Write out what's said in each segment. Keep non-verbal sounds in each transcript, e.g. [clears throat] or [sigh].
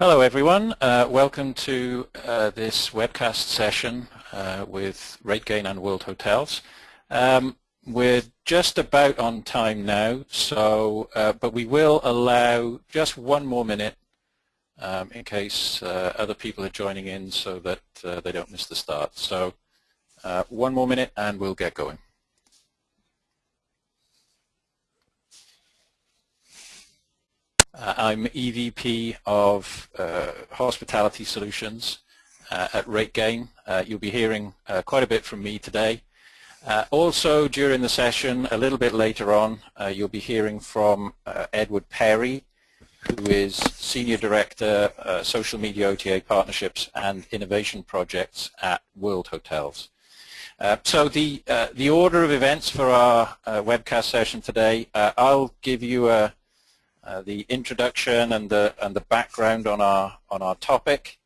Hello everyone, uh, welcome to uh, this webcast session uh, with RateGain and World Hotels. Um, we're just about on time now, so uh, but we will allow just one more minute um, in case uh, other people are joining in so that uh, they don't miss the start. So one more minute and we'll get going. Uh, I'm EVP of uh, Hospitality Solutions uh, at RateGain. Uh, you'll be hearing uh, quite a bit from me today. Uh, also during the session, a little bit later on, you'll be hearing from Edward Perry, who is Senior Director, Social Media OTA Partnerships and Innovation Projects at World Hotels. so the, the order of events for our webcast session today, I'll give you a uh, the introduction and the and the background on our on our topic,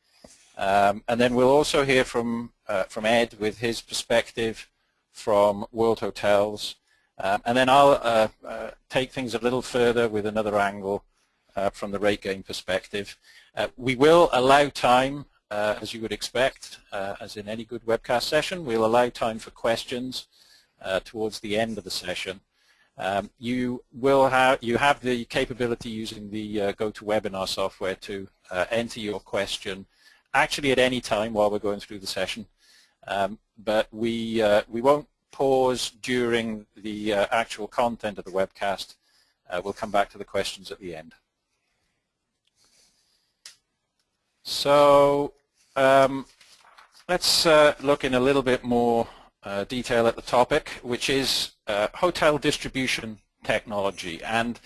um, and then we'll also hear from uh, from Ed with his perspective from World Hotels, um, and then I'll uh, uh take things a little further with another angle from the RateGain perspective. we will allow time, as you would expect, as in any good webcast session, we'll allow time for questions towards the end of the session. Um, you will have you have the capability using the uh, GoToWebinar software to uh, enter your question actually at any time while we're going through the session. Um, but we uh, we won't pause during the uh, actual content of the webcast. Uh, we'll come back to the questions at the end. So um, let's uh, look in a little bit more uh, detail at the topic, which is uh, hotel distribution technology. And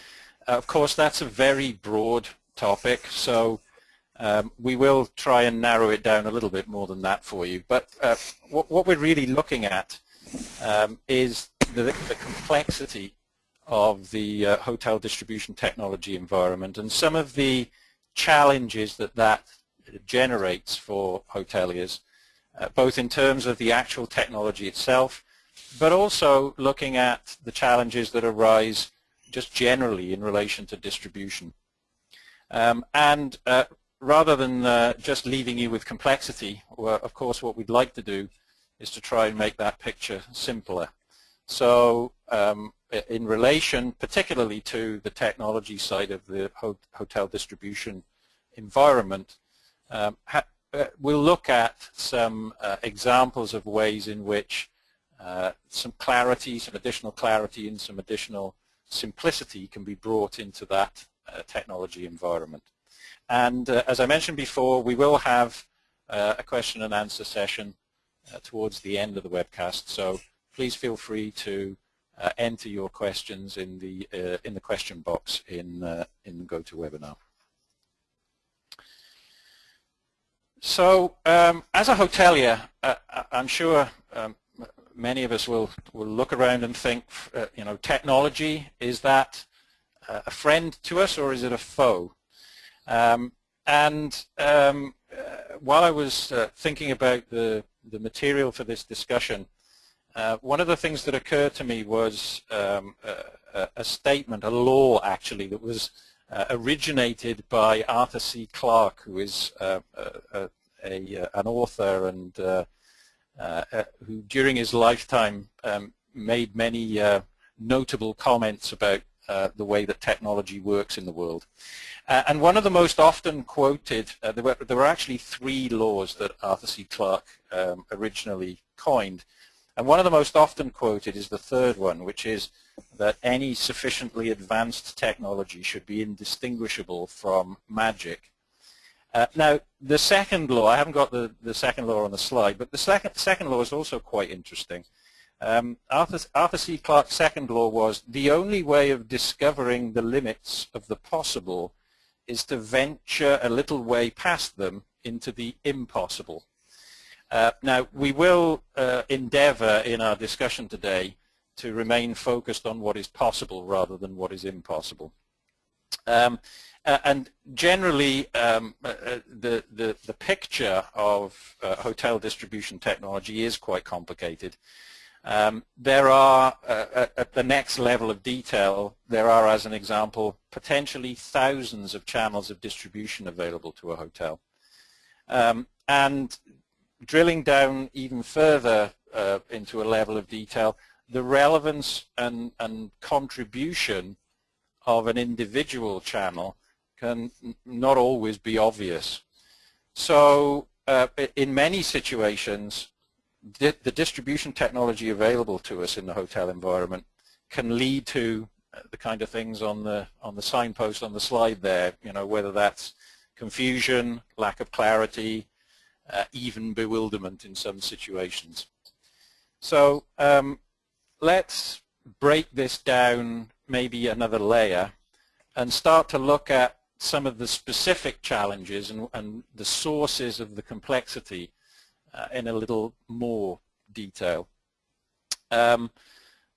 uh, of course, that's a very broad topic, so um, we will try and narrow it down a little bit more than that for you. But uh, what, what, we're really looking at um, is the, the, complexity of the hotel distribution technology environment and some of the challenges that that generates for hoteliers uh, both in terms of the actual technology itself, but also looking at the challenges that arise just generally in relation to distribution. Um, and uh, rather than uh, just leaving you with complexity, well, of course what we'd like to do is to try and make that picture simpler. So um, in relation particularly to the technology side of the ho hotel distribution environment, um, uh, we'll look at some uh, examples of ways in which uh, some clarity, some additional clarity and some additional simplicity can be brought into that uh, technology environment. And uh, as I mentioned before, we will have a question and answer session towards the end of the webcast. So please feel free to enter your questions in the in the question box in in GoToWebinar. So um, as a hotelier, uh, uh, I'm sure um, many of us will, will look around and think, uh, you know, technology, is that uh, a friend to us or is it a foe? Um, and um, uh, while I was thinking about the, the material for this discussion, one of the things that occurred to me was um, a, a, statement, a law actually, that was uh, originated by Arthur C. Clarke, who is uh, a, a, uh, an author and uh, uh, who during his lifetime um, made many notable comments about the way that technology works in the world. and one of the most often quoted, there, were, there were actually three laws that Arthur C. Clarke um, originally coined. And one of the most often quoted is the third one, which is that any sufficiently advanced technology should be indistinguishable from magic. Uh, now, the second law, I haven't got the, the second law on the slide, but the second, second law is also quite interesting. Um, Arthur, Arthur C. Clarke's second law was the only way of discovering the limits of the possible is to venture a little way past them into the impossible. Uh, now, we will uh, endeavor in our discussion today to remain focused on what is possible rather than what is impossible. Um, uh, and generally, um, uh, uh, the, the, the, picture of uh, hotel distribution technology is quite complicated. Um, there are, uh, at the next level of detail, there are, as an example, potentially thousands of channels of distribution available to a hotel. Um, and drilling down even further uh, into a level of detail, the relevance and, and contribution of an individual channel can not always be obvious. So uh, in many situations, di the distribution technology available to us in the hotel environment can lead to uh, the kind of things on the on the signpost on the slide there. You know, whether that's confusion, lack of clarity, uh, even bewilderment in some situations. So um, let's break this down maybe another layer and start to look at some of the specific challenges and, and the sources of the complexity uh, in a little more detail. Um,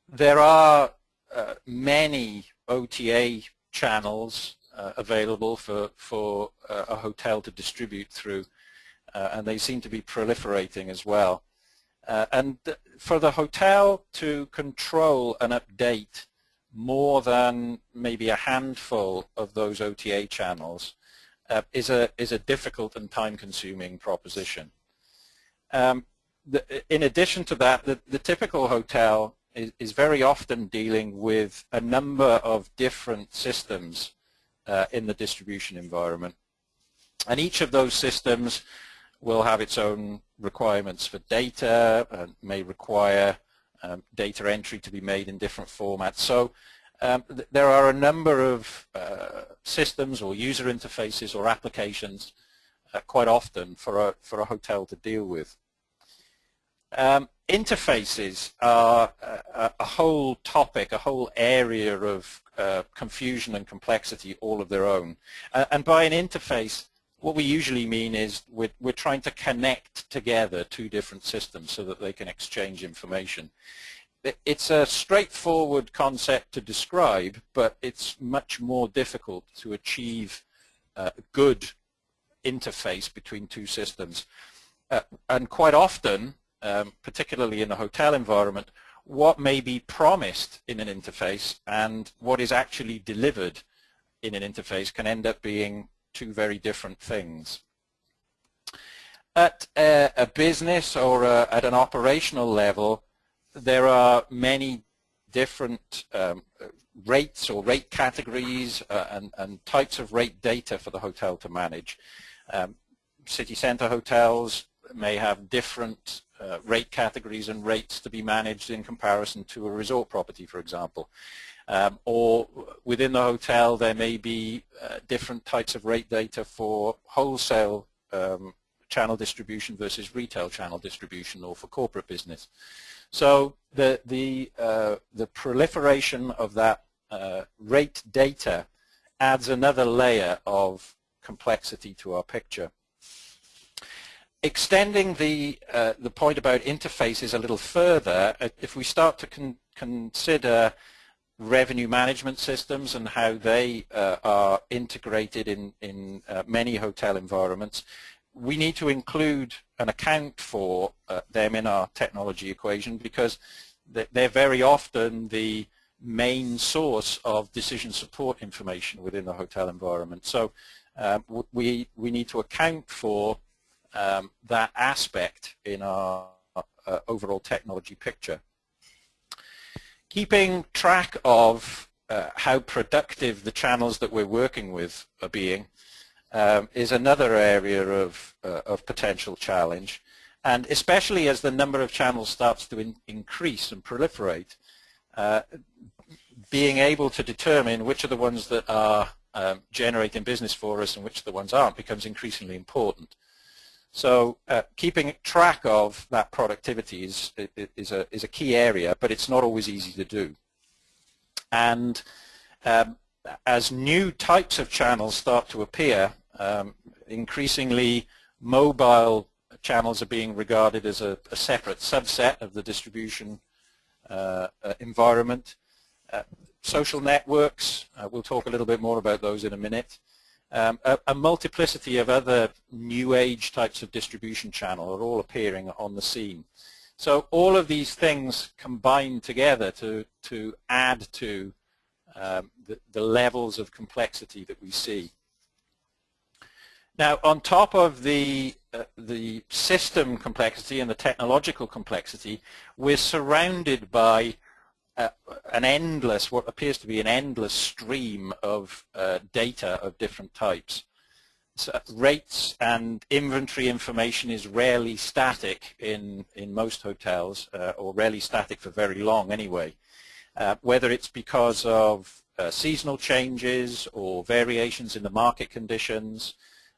there are uh, many OTA channels uh, available for, for uh, a hotel to distribute through, uh, and they seem to be proliferating as well. Uh, and for the hotel to control and update more than maybe a handful of those OTA channels uh, is a is a difficult and time-consuming proposition. Um, the, in addition to that, the, the typical hotel is, is, very often dealing with a number of different systems uh, in the distribution environment. And each of those systems will have its own requirements for data and may require um, data entry to be made in different formats. So um, th there are a number of uh, systems or user interfaces or applications uh, quite often for a, for a hotel to deal with. Um, interfaces are a, a, whole topic, a whole area of uh, confusion and complexity all of their own. and by an interface, what we usually mean is we're, we're trying to connect together two different systems so that they can exchange information. It's a straightforward concept to describe, but it's much more difficult to achieve a good interface between two systems. Uh, and quite often, um, particularly in the hotel environment, what may be promised in an interface and what is actually delivered in an interface can end up being two very different things. At a, a business or a, at an operational level, there are many different um, rates or rate categories uh, and, and, types of rate data for the hotel to manage. Um, city center hotels may have different uh, rate categories and rates to be managed in comparison to a resort property, for example. Um, or within the hotel there may be uh, different types of rate data for wholesale um, channel distribution versus retail channel distribution or for corporate business. So the, the, uh, the proliferation of that uh, rate data adds another layer of complexity to our picture. Extending the, uh, the point about interfaces a little further, uh, if we start to con consider revenue management systems and how they uh, are integrated in, in uh, many hotel environments, we need to include and account for uh, them in our technology equation because they're very often the main source of decision support information within the hotel environment. So um, we, we need to account for um, that aspect in our uh, overall technology picture keeping track of uh, how productive the channels that we're working with are being um, is another area of, uh, of potential challenge. And especially as the number of channels starts to in increase and proliferate, uh, being able to determine which are the ones that are um, generating business for us and which the ones aren't becomes increasingly important. So uh, keeping track of that productivity is, is, a, is a key area, but it's not always easy to do. And um, as new types of channels start to appear, um, increasingly mobile channels are being regarded as a, a separate subset of the distribution uh, uh, environment. Uh, social networks, uh, we'll talk a little bit more about those in a minute. Um, a, a, multiplicity of other new age types of distribution channel are all appearing on the scene. So all of these things combine together to, to add to um, the, the levels of complexity that we see. Now, on top of the uh, the system complexity and the technological complexity, we're surrounded by uh, an endless, what appears to be an endless stream of uh, data of different types. So rates and inventory information is rarely static in, in most hotels, uh, or rarely static for very long anyway. Uh, whether it's because of uh, seasonal changes or variations in the market conditions,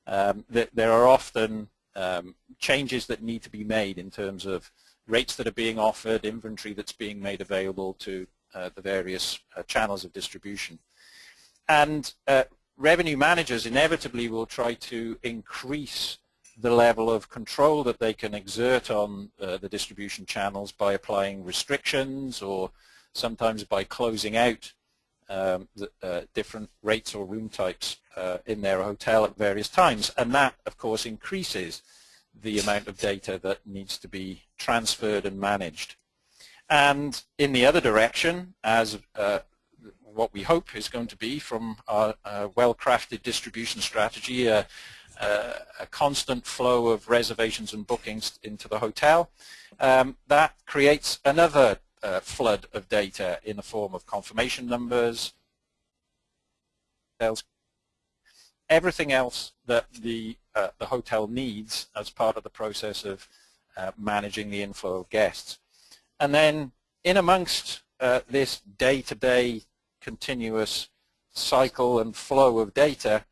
um, th there are often um, changes that need to be made in terms of rates that are being offered, inventory that's being made available to uh, the various uh, channels of distribution. And uh, revenue managers inevitably will try to increase the level of control that they can exert on uh, the distribution channels by applying restrictions or sometimes by closing out um, the, uh, different rates or room types uh, in their hotel at various times. And that, of course, increases the amount of data that needs to be transferred and managed. And in the other direction, as uh, what we hope is going to be from our uh, well-crafted distribution strategy, uh, a constant flow of reservations and bookings into the hotel. Um, that creates another uh, flood of data in the form of confirmation numbers, everything else that the, uh, the hotel needs as part of the process of uh, managing the inflow of guests. And then in amongst uh, this day-to-day -day continuous cycle and flow of data,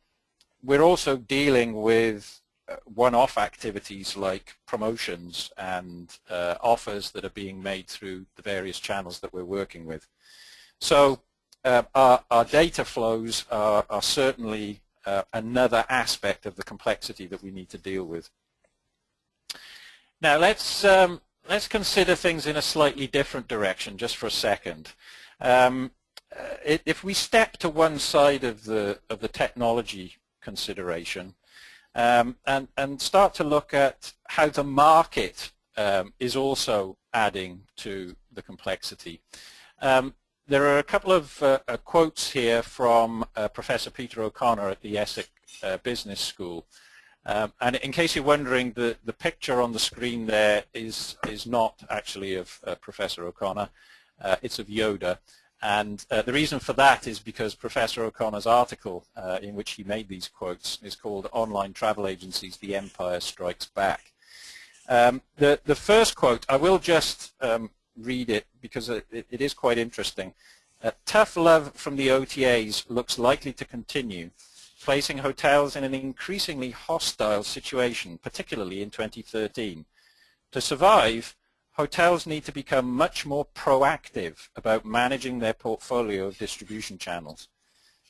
we're also dealing with uh, one-off activities like promotions and uh, offers that are being made through the various channels that we're working with. So uh, our, our, data flows are, are certainly uh, another aspect of the complexity that we need to deal with. Now let's um, let's consider things in a slightly different direction just for a second. Um, uh, if we step to one side of the of the technology consideration um, and and start to look at how the market um, is also adding to the complexity. Um, there are a couple of uh, uh, quotes here from uh, Professor Peter O'Connor at the ESSEC uh, Business School. Um, and in case you're wondering, the, the picture on the screen there is, is not actually of uh, Professor O'Connor. it's of Yoda. And uh, the reason for that is because Professor O'Connor's article uh, in which he made these quotes is called Online Travel Agencies, The Empire Strikes Back. Um, the, the first quote, I will just um, read it because it, it is quite interesting. Uh, tough love from the OTAs looks likely to continue, placing hotels in an increasingly hostile situation, particularly in 2013. To survive, hotels need to become much more proactive about managing their portfolio of distribution channels.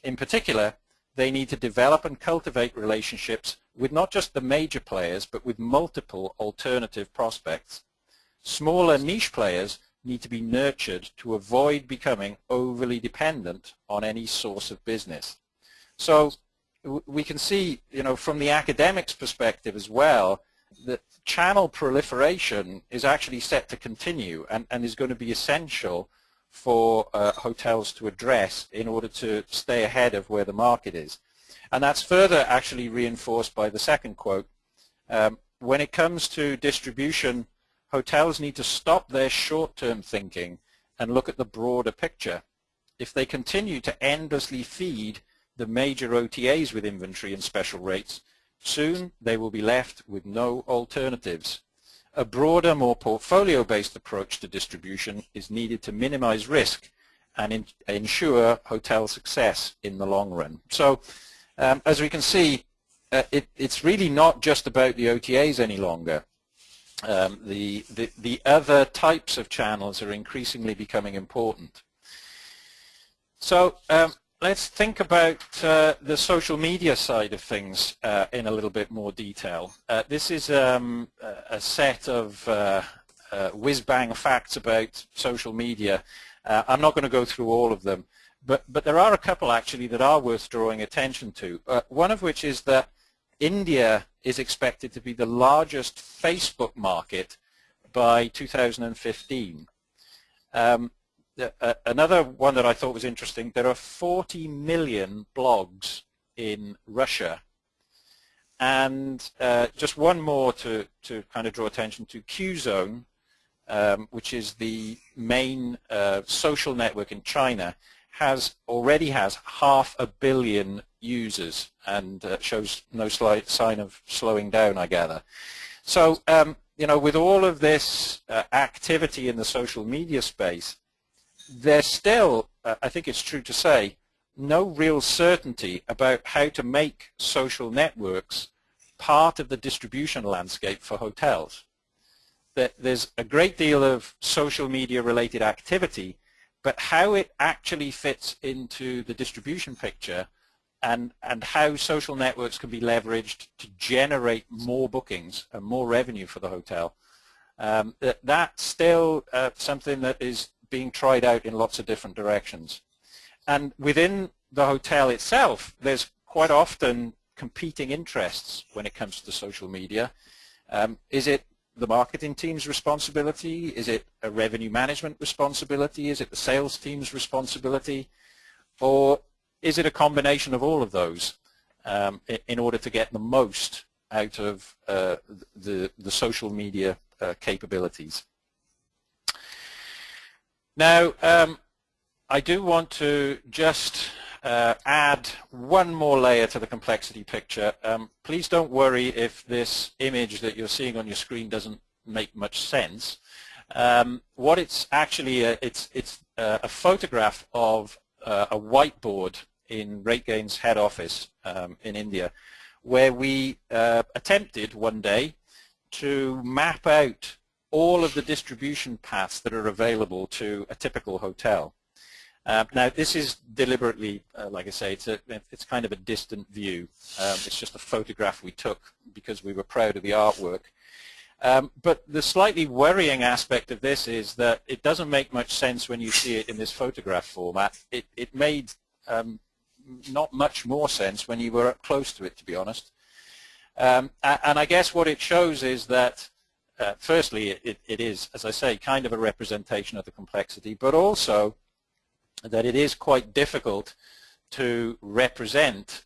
In particular, they need to develop and cultivate relationships with not just the major players, but with multiple alternative prospects. Smaller niche players need to be nurtured to avoid becoming overly dependent on any source of business. So we can see, you know, from the academics perspective as well, that channel proliferation is actually set to continue and, and is going to be essential for uh, hotels to address in order to stay ahead of where the market is. And that's further actually reinforced by the second quote. Um, when it comes to distribution, hotels need to stop their short-term thinking and look at the broader picture. If they continue to endlessly feed the major OTAs with inventory and special rates, Soon they will be left with no alternatives. A broader, more portfolio-based approach to distribution is needed to minimize risk and in, ensure hotel success in the long run. So um, as we can see, uh, it, it's really not just about the OTAs any longer. Um, the, the, the other types of channels are increasingly becoming important. So um, let's think about uh, the social media side of things uh, in a little bit more detail. Uh, this is um, a set of uh, uh, whiz-bang facts about social media. Uh, I'm not going to go through all of them, but, but there are a couple actually that are worth drawing attention to. one of which is that India is expected to be the largest Facebook market by 2015. Um, uh, another one that I thought was interesting, there are 40 million blogs in Russia. And uh, just one more to, to kind of draw attention to, Qzone, um, which is the main uh, social network in China, has already has half a billion users and uh, shows no slight sign of slowing down, I gather. So, um, you know, with all of this uh, activity in the social media space, there's still, uh, I think it's true to say, no real certainty about how to make social networks part of the distribution landscape for hotels. That there's a great deal of social media related activity, but how it actually fits into the distribution picture and, and how social networks can be leveraged to generate more bookings and more revenue for the hotel, um, that, that's still uh, something that is being tried out in lots of different directions. And within the hotel itself, there's quite often competing interests when it comes to social media. Um, is it the marketing team's responsibility? Is it a revenue management responsibility? Is it the sales team's responsibility? Or is it a combination of all of those um, in order to get the most out of uh, the, the social media uh, capabilities? Now, um, I do want to just uh, add one more layer to the complexity picture. Um, please don't worry if this image that you're seeing on your screen doesn't make much sense. Um, what it's actually, uh, it's, it's uh, a photograph of uh, a whiteboard in RateGain's head office um, in India where we uh, attempted one day to map out all of the distribution paths that are available to a typical hotel. Uh, now, this is deliberately, uh, like I say, it's, a, it's kind of a distant view. Um, it's just a photograph we took because we were proud of the artwork. Um, but the slightly worrying aspect of this is that it doesn't make much sense when you see it in this photograph format. It, it made um, not much more sense when you were up close to it, to be honest. Um, and I guess what it shows is that uh, firstly, it, it is, as I say, kind of a representation of the complexity, but also that it is quite difficult to represent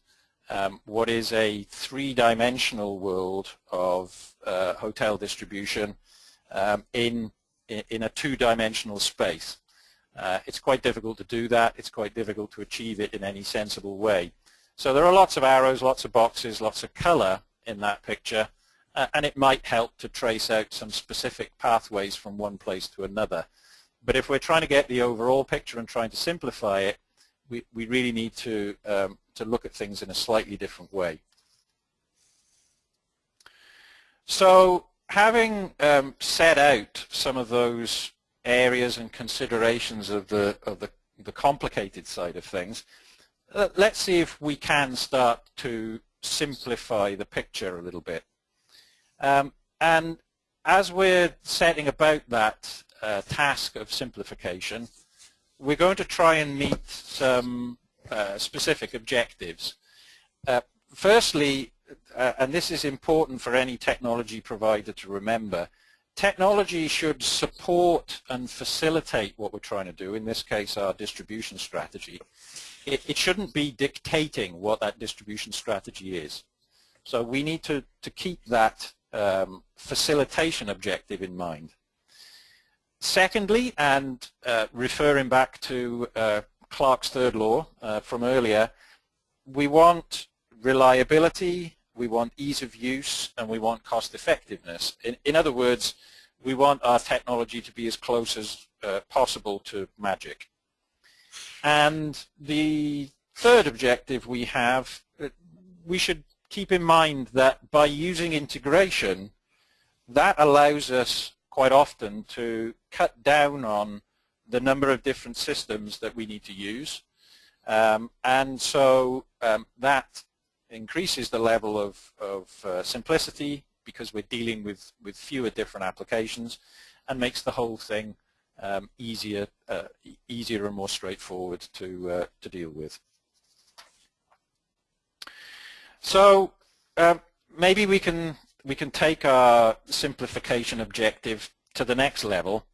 um, what is a three-dimensional world of uh, hotel distribution um, in, in a two-dimensional space. Uh, it's quite difficult to do that. It's quite difficult to achieve it in any sensible way. So there are lots of arrows, lots of boxes, lots of color in that picture, uh, and it might help to trace out some specific pathways from one place to another. But if we're trying to get the overall picture and trying to simplify it, we, we really need to, um, to look at things in a slightly different way. So having um, set out some of those areas and considerations of the, of the, the complicated side of things, uh, let's see if we can start to simplify the picture a little bit. Um, and as we're setting about that uh, task of simplification, we're going to try and meet some uh, specific objectives. Uh, firstly, uh, and this is important for any technology provider to remember, technology should support and facilitate what we're trying to do, in this case our distribution strategy. It, it shouldn't be dictating what that distribution strategy is. So we need to, to keep that um, facilitation objective in mind. Secondly, and uh, referring back to uh, Clarke's third law uh, from earlier, we want reliability, we want ease of use, and we want cost effectiveness. In, in other words, we want our technology to be as close as uh, possible to magic. And the third objective we have, uh, we should keep in mind that by using integration, that allows us quite often to cut down on the number of different systems that we need to use. Um, and so um, that increases the level of, of uh, simplicity because we're dealing with, with fewer different applications and makes the whole thing um, easier, uh, easier and more straightforward to, uh, to deal with. So um, maybe we can we can take our simplification objective to the next level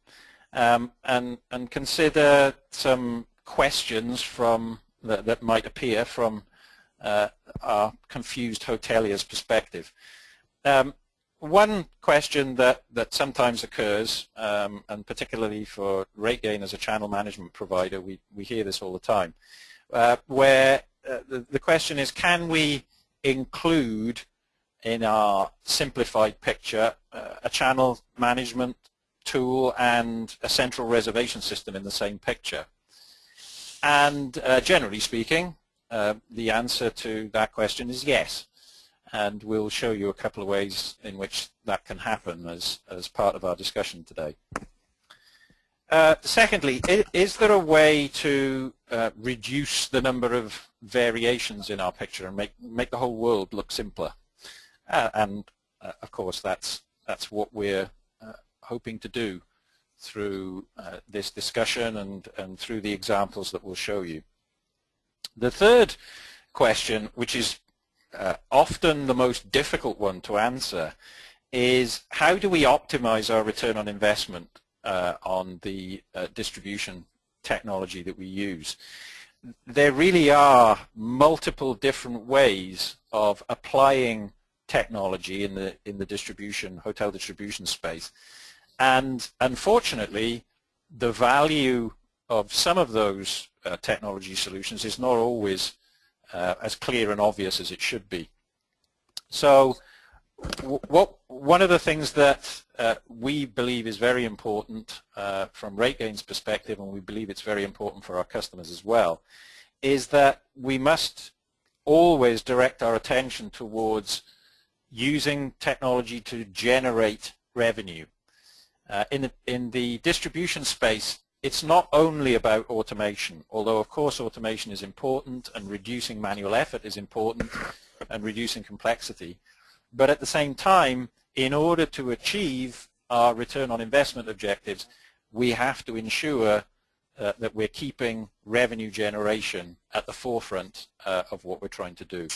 um, and, and consider some questions from that, that might appear from uh, our confused hotelier's perspective. Um, one question that, that sometimes occurs, um, and particularly for RateGain as a channel management provider, we, we hear this all the time, uh, where uh, the, the question is, can we include in our simplified picture uh, a channel management tool and a central reservation system in the same picture? And uh, generally speaking, uh, the answer to that question is yes. And we'll show you a couple of ways in which that can happen as, as part of our discussion today. Uh, secondly, is there a way to uh, reduce the number of variations in our picture and make, make the whole world look simpler? Uh, and uh, of course that's, that's what we're uh, hoping to do through this discussion and, and through the examples that we'll show you. The third question, which is uh, often the most difficult one to answer, is how do we optimize our return on investment uh, on the uh, distribution technology that we use? There really are multiple different ways of applying technology in the in the distribution hotel distribution space and unfortunately, the value of some of those uh, technology solutions is not always uh, as clear and obvious as it should be. So what, one of the things that uh, we believe is very important uh, from RateGain's perspective, and we believe it's very important for our customers as well, is that we must always direct our attention towards using technology to generate revenue. Uh, in, the, in the distribution space, it's not only about automation, although of course automation is important and reducing manual effort is important and reducing complexity. But at the same time, in order to achieve our return on investment objectives, we have to ensure uh, that we're keeping revenue generation at the forefront uh, of what we're trying to do.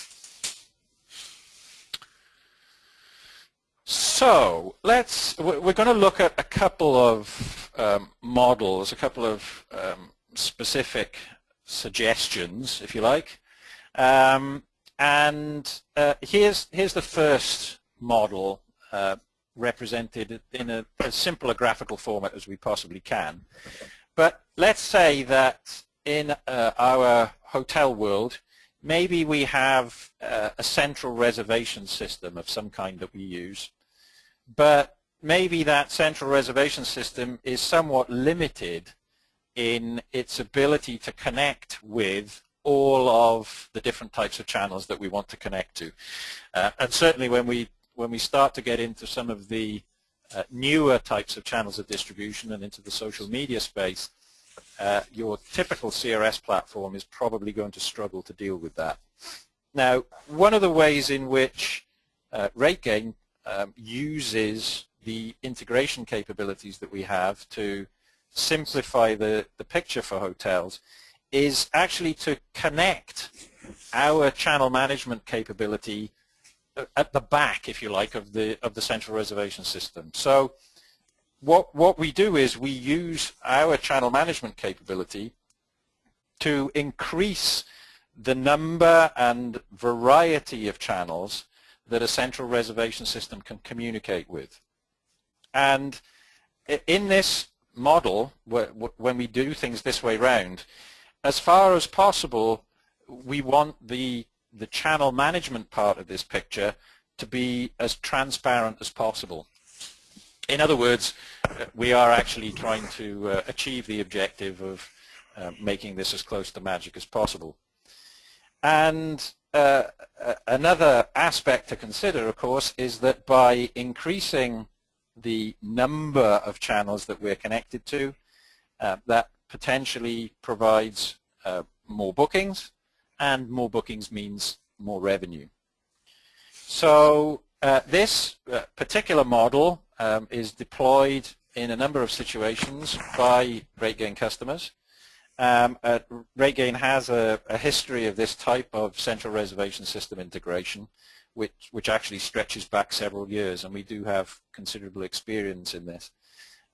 So let's, we're going to look at a couple of um, models, a couple of um, specific suggestions, if you like. Um, and uh, here's, here's the first model uh, represented in a, as simple a graphical format as we possibly can. But let's say that in uh, our hotel world, maybe we have uh, a central reservation system of some kind that we use but maybe that central reservation system is somewhat limited in its ability to connect with all of the different types of channels that we want to connect to. Uh, and certainly when we when we start to get into some of the uh, newer types of channels of distribution and into the social media space, uh, your typical CRS platform is probably going to struggle to deal with that. Now, one of the ways in which uh, RateGain um, uses the integration capabilities that we have to simplify the, the picture for hotels is actually to connect our channel management capability at the back, if you like, of the of the central reservation system. So what what we do is we use our channel management capability to increase the number and variety of channels that a central reservation system can communicate with. And in this model, when we do things this way round, as far as possible, we want the, the channel management part of this picture to be as transparent as possible. In other words, we are actually trying to uh, achieve the objective of uh, making this as close to magic as possible. And uh, another aspect to consider, of course, is that by increasing the number of channels that we're connected to, uh, that potentially provides uh, more bookings, and more bookings means more revenue. So uh, this uh, particular model um, is deployed in a number of situations by RateGain customers. Um, uh, RateGain has a, a, history of this type of central reservation system integration, which, which actually stretches back several years, and we do have considerable experience in this.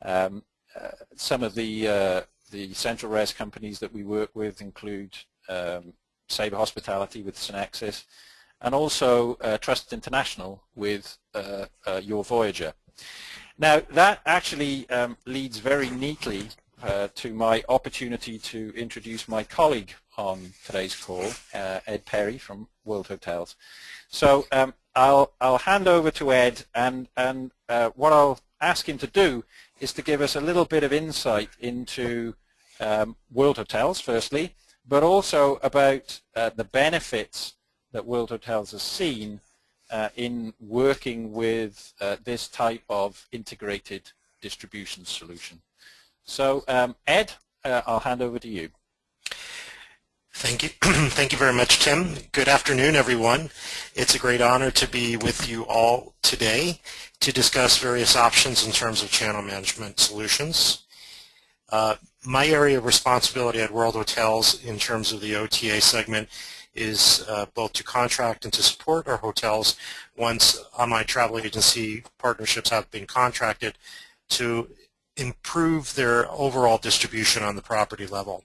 Um, uh, some of the uh, the central res companies that we work with include um, Sabre Hospitality with SynXis, and also uh, Trust International with uh, uh, Your Voyager. Now that actually um, leads very neatly uh, to my opportunity to introduce my colleague on today's call, uh, Ed Perry from World Hotels. So um, I'll, I'll hand over to Ed and, and uh, what I'll ask him to do is to give us a little bit of insight into um, World Hotels firstly, but also about uh, the benefits that World Hotels has seen uh, in working with uh, this type of integrated distribution solution. So um, Ed, uh, I'll hand over to you. Thank you. [clears throat] Thank you very much, Tim. Good afternoon, everyone. It's a great honor to be with you all today to discuss various options in terms of channel management solutions. Uh, my area of responsibility at World Hotels in terms of the OTA segment is uh, both to contract and to support our hotels once online travel agency partnerships have been contracted to improve their overall distribution on the property level.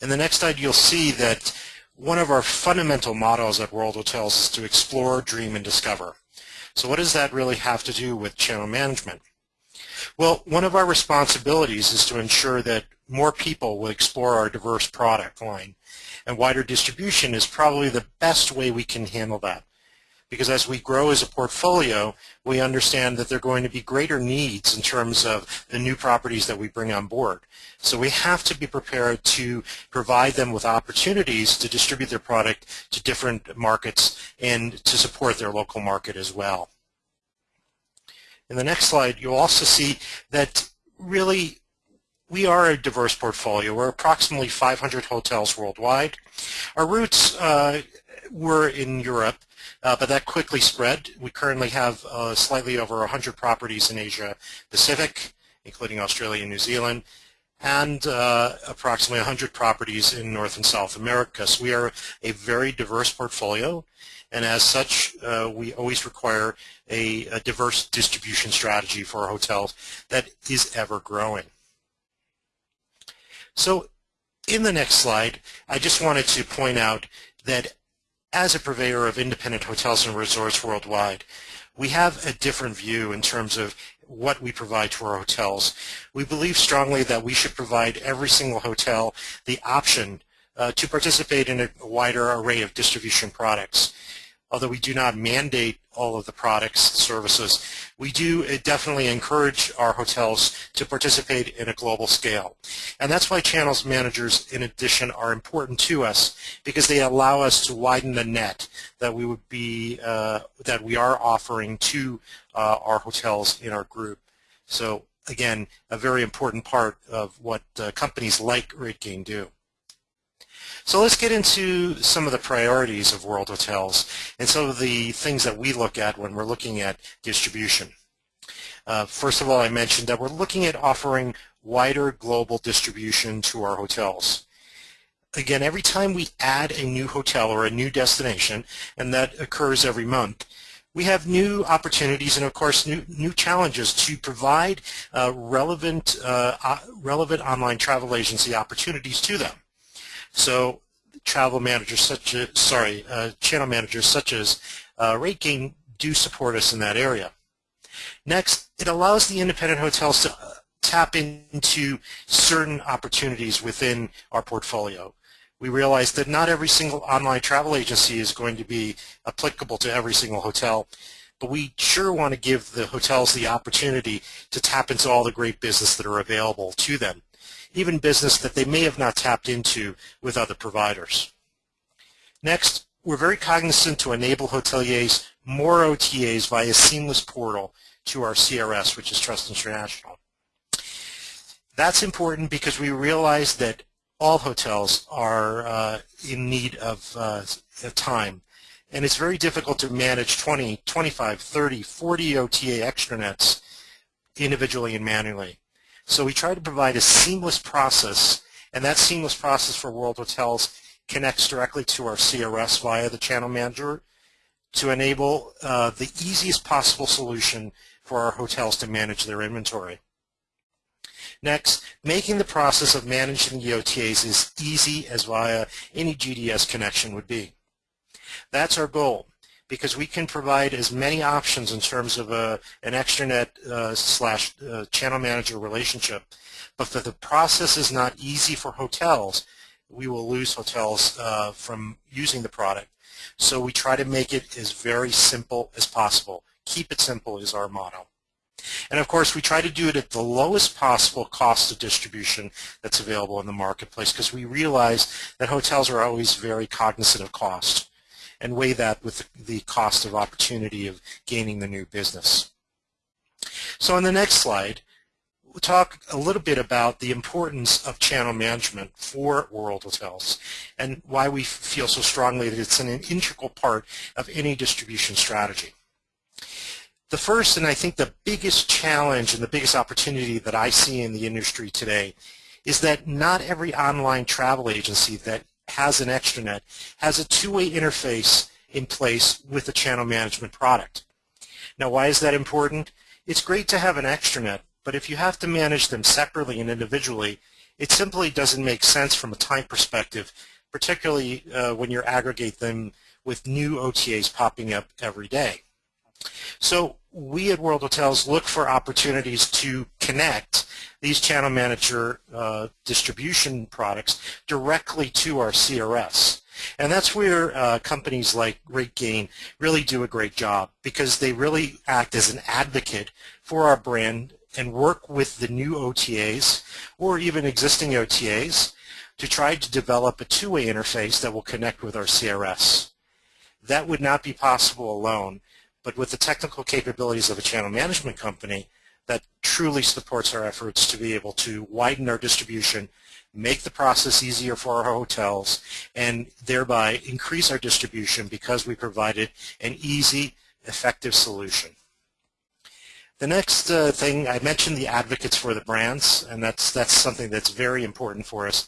In the next slide, you'll see that one of our fundamental mottos at World Hotels is to explore, dream, and discover. So what does that really have to do with channel management? Well, one of our responsibilities is to ensure that more people will explore our diverse product line, and wider distribution is probably the best way we can handle that because as we grow as a portfolio, we understand that there are going to be greater needs in terms of the new properties that we bring on board. So we have to be prepared to provide them with opportunities to distribute their product to different markets and to support their local market as well. In the next slide, you'll also see that really we are a diverse portfolio. We're approximately 500 hotels worldwide. Our roots uh, were in Europe, uh, but that quickly spread. We currently have uh, slightly over 100 properties in Asia Pacific, including Australia and New Zealand, and uh, approximately 100 properties in North and South America. So we are a very diverse portfolio, and as such, uh, we always require a, a diverse distribution strategy for our hotels that is ever growing. So in the next slide, I just wanted to point out that as a purveyor of independent hotels and resorts worldwide, we have a different view in terms of what we provide to our hotels. We believe strongly that we should provide every single hotel the option uh, to participate in a wider array of distribution products although we do not mandate all of the products, services, we do uh, definitely encourage our hotels to participate in a global scale. And that's why channels managers, in addition, are important to us because they allow us to widen the net that we would be, uh, that we are offering to uh, our hotels in our group. So again, a very important part of what uh, companies like RateGain do. So let's get into some of the priorities of World Hotels and some of the things that we look at when we're looking at distribution. Uh, first of all, I mentioned that we're looking at offering wider global distribution to our hotels. Again, every time we add a new hotel or a new destination, and that occurs every month, we have new opportunities and of course new new challenges to provide uh, relevant uh, relevant online travel agency opportunities to them. So travel managers such as, sorry, uh, channel managers such as uh, RateGain do support us in that area. Next, it allows the independent hotels to uh, tap into certain opportunities within our portfolio. We realize that not every single online travel agency is going to be applicable to every single hotel, but we sure want to give the hotels the opportunity to tap into all the great business that are available to them even business that they may have not tapped into with other providers. Next, we're very cognizant to enable hoteliers more OTAs via a seamless portal to our CRS, which is Trust International. That's important because we realize that all hotels are uh, in need of uh, time. And it's very difficult to manage 20, 25, 30, 40 OTA extranets individually and manually. So we try to provide a seamless process, and that seamless process for World Hotels connects directly to our CRS via the channel manager to enable uh, the easiest possible solution for our hotels to manage their inventory. Next, making the process of managing the OTAs as easy as via any GDS connection would be. That's our goal because we can provide as many options in terms of a, an extranet uh, slash uh, channel manager relationship. But if the process is not easy for hotels, we will lose hotels uh, from using the product. So we try to make it as very simple as possible. Keep it simple is our motto. And of course, we try to do it at the lowest possible cost of distribution that's available in the marketplace because we realize that hotels are always very cognizant of cost and weigh that with the cost of opportunity of gaining the new business. So on the next slide, we'll talk a little bit about the importance of channel management for World Hotels and why we feel so strongly that it's an integral part of any distribution strategy. The first and I think the biggest challenge and the biggest opportunity that I see in the industry today is that not every online travel agency that has an extranet has a two-way interface in place with a channel management product. Now why is that important? It's great to have an extranet, but if you have to manage them separately and individually, it simply doesn't make sense from a time perspective, particularly uh, when you aggregate them with new OTAs popping up every day. So we at World Hotels look for opportunities to connect these channel manager uh, distribution products directly to our CRS. And that's where uh, companies like RateGain really do a great job because they really act as an advocate for our brand and work with the new OTAs or even existing OTAs to try to develop a two-way interface that will connect with our CRS. That would not be possible alone, but with the technical capabilities of a channel management company, that truly supports our efforts to be able to widen our distribution, make the process easier for our hotels, and thereby increase our distribution because we provided an easy, effective solution. The next uh, thing, I mentioned the advocates for the brands, and that's, that's something that's very important for us.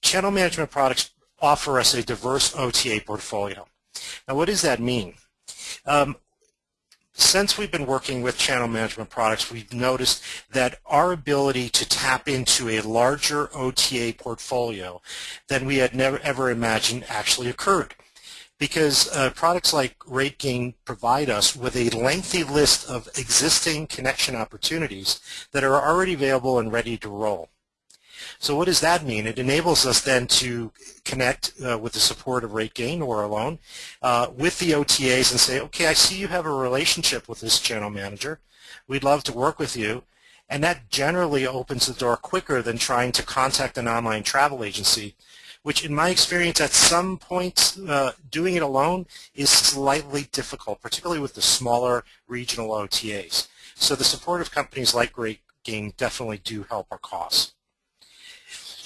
Channel management products offer us a diverse OTA portfolio. Now what does that mean? Um, since we've been working with channel management products, we've noticed that our ability to tap into a larger OTA portfolio than we had never ever imagined actually occurred. Because uh, products like RateGain provide us with a lengthy list of existing connection opportunities that are already available and ready to roll. So what does that mean? It enables us then to connect uh, with the support of RateGain or alone uh, with the OTAs and say, okay, I see you have a relationship with this channel manager. We'd love to work with you. And that generally opens the door quicker than trying to contact an online travel agency, which in my experience at some points uh, doing it alone is slightly difficult, particularly with the smaller regional OTAs. So the support of companies like RateGain definitely do help our cause.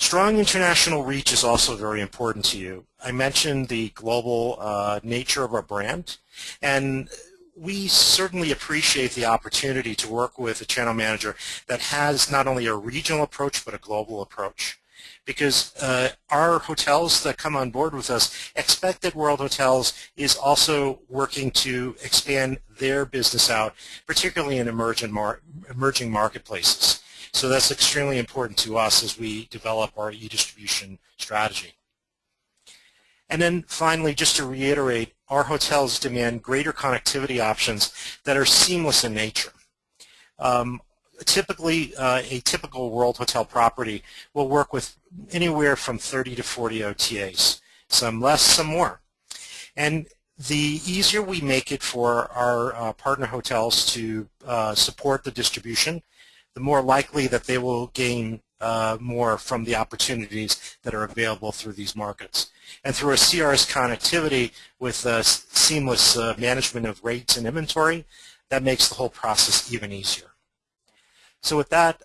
Strong international reach is also very important to you. I mentioned the global uh, nature of our brand, and we certainly appreciate the opportunity to work with a channel manager that has not only a regional approach but a global approach. Because uh, our hotels that come on board with us expect that World Hotels is also working to expand their business out, particularly in emerging, mar emerging marketplaces. So that's extremely important to us as we develop our e-distribution strategy. And then finally, just to reiterate, our hotels demand greater connectivity options that are seamless in nature. Um, typically, uh, a typical World Hotel property will work with anywhere from 30 to 40 OTAs, some less, some more. And the easier we make it for our uh, partner hotels to uh, support the distribution, the more likely that they will gain uh, more from the opportunities that are available through these markets. And through a CRS connectivity with uh, seamless uh, management of rates and inventory, that makes the whole process even easier. So with that,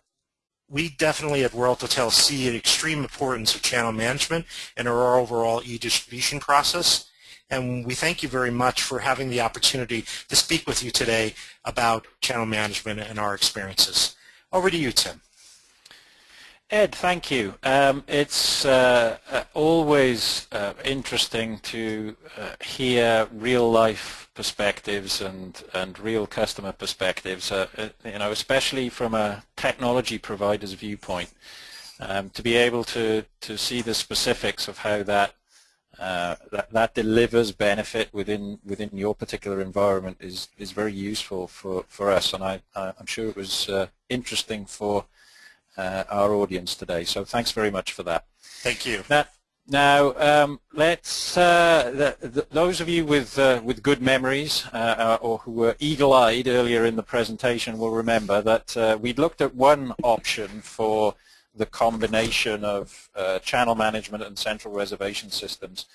we definitely at World Hotel see an extreme importance of channel management in our overall e-distribution process. And we thank you very much for having the opportunity to speak with you today about channel management and our experiences. Over to you, Tim. Ed, thank you. Um, it's uh, uh, always uh, interesting to uh, hear real-life perspectives and, and real customer perspectives, uh, you know, especially from a technology provider's viewpoint, um, to be able to, to see the specifics of how that, uh, that, that delivers benefit within within your particular environment is is very useful for for us, and I I'm sure it was uh, interesting for uh, our audience today. So thanks very much for that. Thank you. Now, now um, let's uh, the, the, those of you with uh, with good memories or who were eagle-eyed earlier in the presentation will remember that we looked at one option for the combination of uh, channel management and central reservation systems.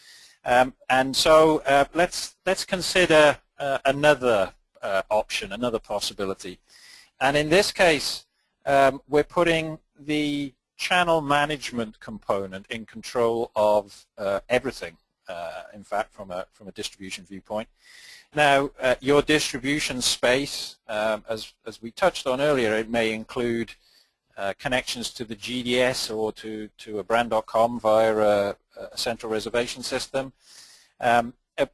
Um, and so uh, let's let's consider another option, another possibility. And in this case, um, we're putting the channel management component in control of uh, everything, uh, in fact, from a, from a distribution viewpoint. Now, uh, your distribution space, um, as, as we touched on earlier, it may include uh, connections to the GDS or to, to a brand.com via a, a, central reservation system. Um, uh,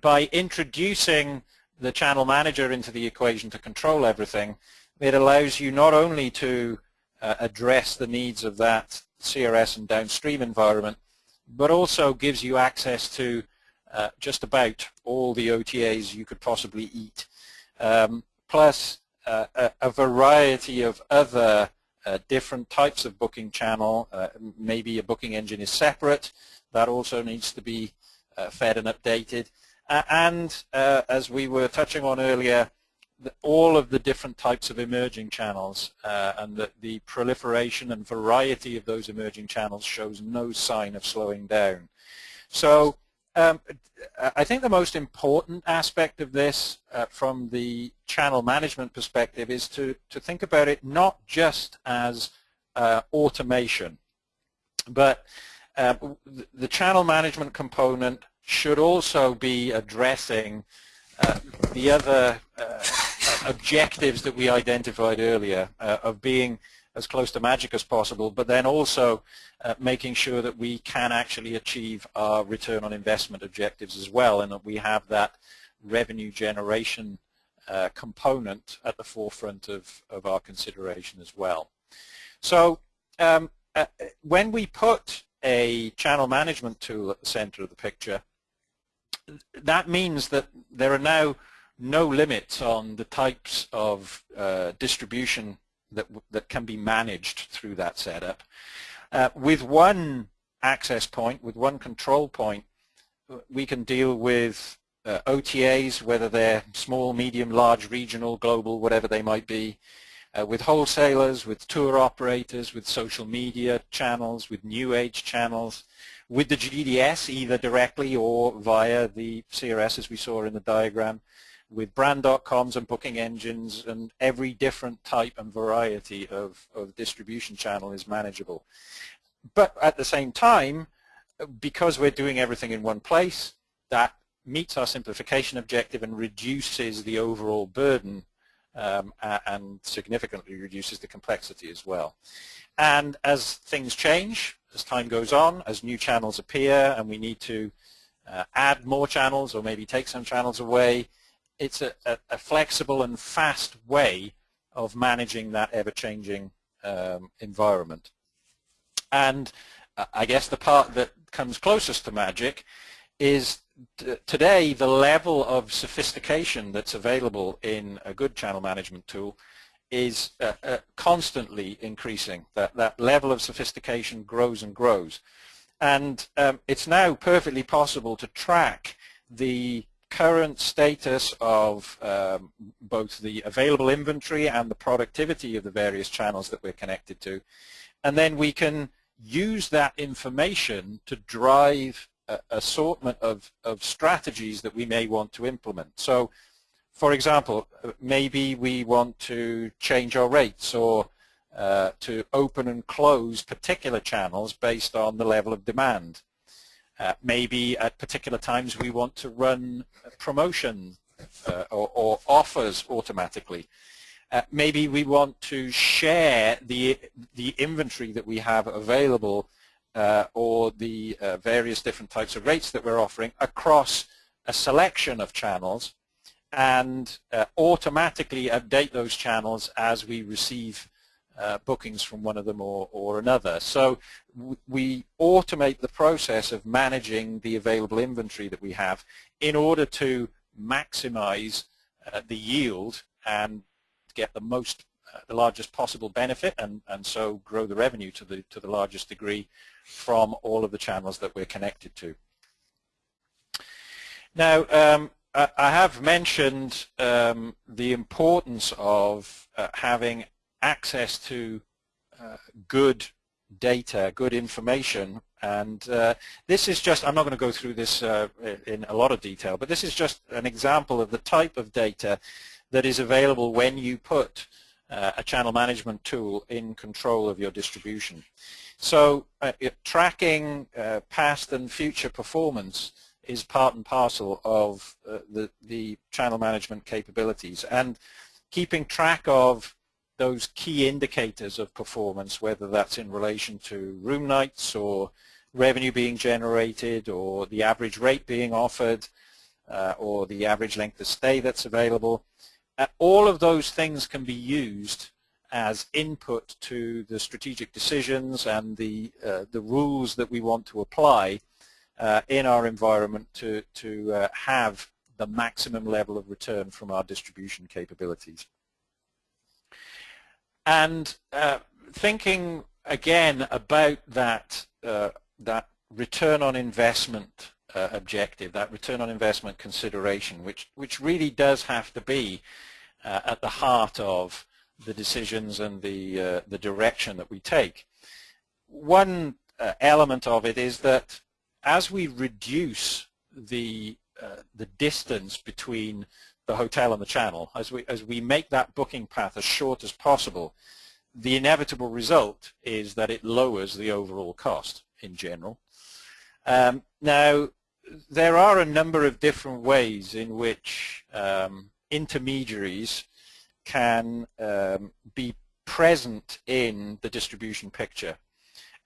by introducing the channel manager into the equation to control everything, it allows you not only to uh, address the needs of that CRS and downstream environment, but also gives you access to uh, just about all the OTAs you could possibly eat, um, plus uh, a, a, variety of other uh, different types of booking channel. Uh, maybe a booking engine is separate. That also needs to be uh, fed and updated. and as we were touching on earlier, all of the different types of emerging channels uh, and the, the proliferation and variety of those emerging channels shows no sign of slowing down. So um, I think the most important aspect of this uh, from the channel management perspective is to, to think about it not just as uh, automation, but uh, the channel management component should also be addressing uh, the other uh, objectives that we identified earlier uh, of being as close to magic as possible, but then also uh, making sure that we can actually achieve our return on investment objectives as well and that we have that revenue generation uh, component at the forefront of, of our consideration as well. So um, uh, when we put a channel management tool at the center of the picture, that means that there are now no limits on the types of uh, distribution that, that can be managed through that setup. Uh, with one access point, with one control point, we can deal with uh, OTAs, whether they're small, medium, large, regional, global, whatever they might be, uh, with wholesalers, with tour operators, with social media channels, with new age channels, with the GDS, either directly or via the CRS as we saw in the diagram, with brand.coms and booking engines and every different type and variety of, of distribution channel is manageable. But at the same time, because we're doing everything in one place, that meets our simplification objective and reduces the overall burden um, and significantly reduces the complexity as well. And as things change, as time goes on, as new channels appear and we need to uh, add more channels or maybe take some channels away, it's a, a, a, flexible and fast way of managing that ever-changing um, environment. And uh, I guess the part that comes closest to magic is today the level of sophistication that's available in a good channel management tool is uh, uh, constantly increasing. That, that level of sophistication grows and grows. And um, it's now perfectly possible to track the current status of um, both the available inventory and the productivity of the various channels that we're connected to. And then we can use that information to drive a assortment of, of strategies that we may want to implement. So, for example, maybe we want to change our rates or uh, to open and close particular channels based on the level of demand. Uh, maybe at particular times we want to run promotion uh, or, or, offers automatically. Uh, maybe we want to share the, the inventory that we have available uh, or the uh, various different types of rates that we're offering across a selection of channels and uh, automatically update those channels as we receive uh, bookings from one of them or, or another. So we automate the process of managing the available inventory that we have in order to maximize uh, the yield and get the most uh, the largest possible benefit and, and so grow the revenue to the to the largest degree from all of the channels that we're connected to. Now um, I, I have mentioned um, the importance of uh, having access to uh, good data, good information. And uh, this is just, I'm not going to go through this uh, in a lot of detail, but this is just an example of the type of data that is available when you put uh, a channel management tool in control of your distribution. So uh, tracking uh, past and future performance is part and parcel of the, the channel management capabilities. And keeping track of those key indicators of performance, whether that's in relation to room nights or revenue being generated or the average rate being offered uh, or the average length of stay that's available. Uh, all of those things can be used as input to the strategic decisions and the, uh, the rules that we want to apply uh, in our environment to, to uh, have the maximum level of return from our distribution capabilities. And uh, thinking again about that, uh, that return on investment uh, objective, that return on investment consideration, which, which really does have to be uh, at the heart of the decisions and the, uh, the direction that we take. One uh, element of it is that as we reduce the, the distance between the hotel and the channel, as we, as we make that booking path as short as possible, the inevitable result is that it lowers the overall cost in general. Um, now, there are a number of different ways in which um, intermediaries can um, be present in the distribution picture.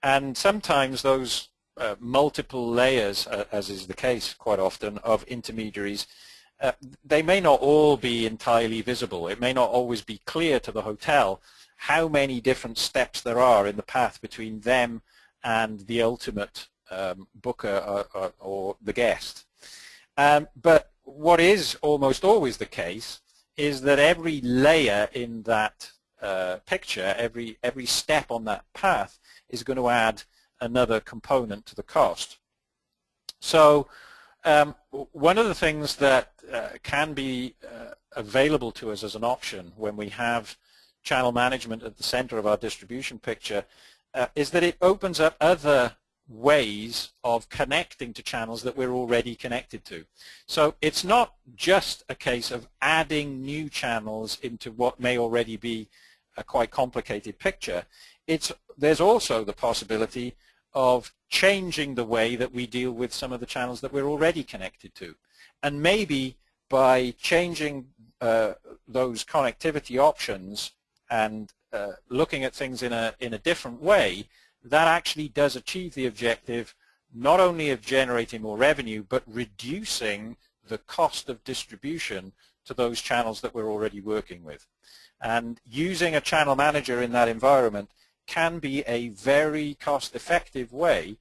And sometimes those uh, multiple layers, uh, as is the case quite often, of intermediaries uh, they may not all be entirely visible. It may not always be clear to the hotel how many different steps there are in the path between them and the ultimate um, booker or, or, or, the guest. Um, but what is almost always the case is that every layer in that uh, picture, every, every step on that path is going to add another component to the cost. So um, one of the things that uh, can be uh, available to us as an option when we have channel management at the center of our distribution picture uh, is that it opens up other ways of connecting to channels that we're already connected to. So it's not just a case of adding new channels into what may already be a quite complicated picture. It's, there's also the possibility of changing the way that we deal with some of the channels that we're already connected to. And maybe by changing uh, those connectivity options and uh, looking at things in a, in a different way, that actually does achieve the objective not only of generating more revenue, but reducing the cost of distribution to those channels that we're already working with. And using a channel manager in that environment can be a very cost-effective way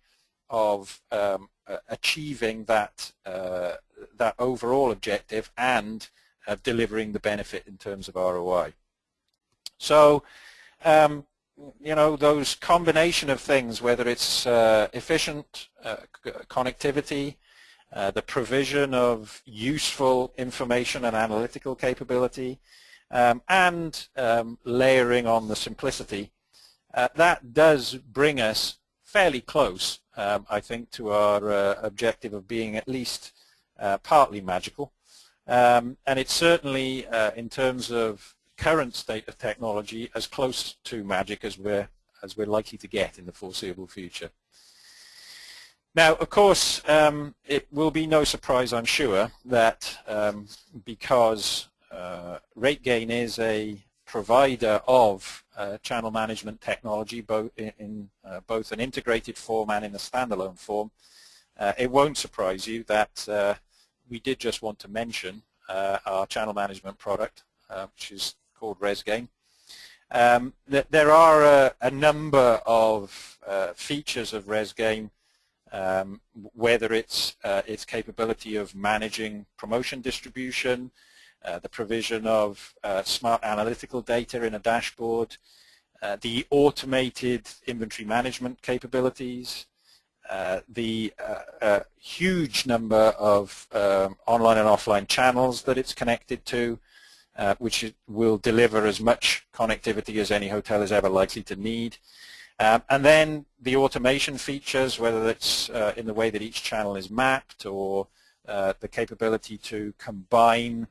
of um, achieving that uh, that overall objective and uh, delivering the benefit in terms of ROI. So, um, you know, those combination of things, whether it's uh, efficient uh, connectivity, uh, the provision of useful information and analytical capability, um, and um, layering on the simplicity uh, that does bring us fairly close, um, I think, to our uh, objective of being at least uh, partly magical. Um, and it's certainly, uh, in terms of current state of technology, as close to magic as we're, as we're likely to get in the foreseeable future. Now, of course, um, it will be no surprise, I'm sure, that um, because uh, RateGain is a provider of uh, channel management technology both in, in uh, both an integrated form and in a standalone form, uh, it won't surprise you that uh, we did just want to mention uh, our channel management product, which is called RezGain. Um, th there are a, a number of features of RezGain, um, whether it's uh, its capability of managing promotion distribution, uh, the provision of uh, smart analytical data in a dashboard, uh, the automated inventory management capabilities, uh, the uh, huge number of um, online and offline channels that it's connected to, which will deliver as much connectivity as any hotel is ever likely to need. Um, and then the automation features, whether that's in the way that each channel is mapped or the capability to combine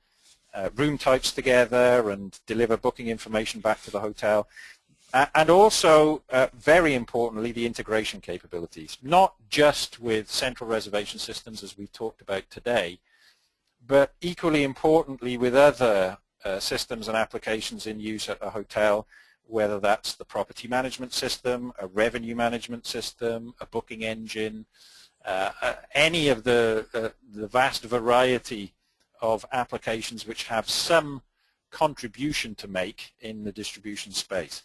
room types together and deliver booking information back to the hotel. Uh, and also, uh, very importantly, the integration capabilities, not just with central reservation systems as we've talked about today, but equally importantly with other uh, systems and applications in use at a hotel, whether that's the property management system, a revenue management system, a booking engine, uh, uh, any of the, uh, the vast variety of applications which have some contribution to make in the distribution space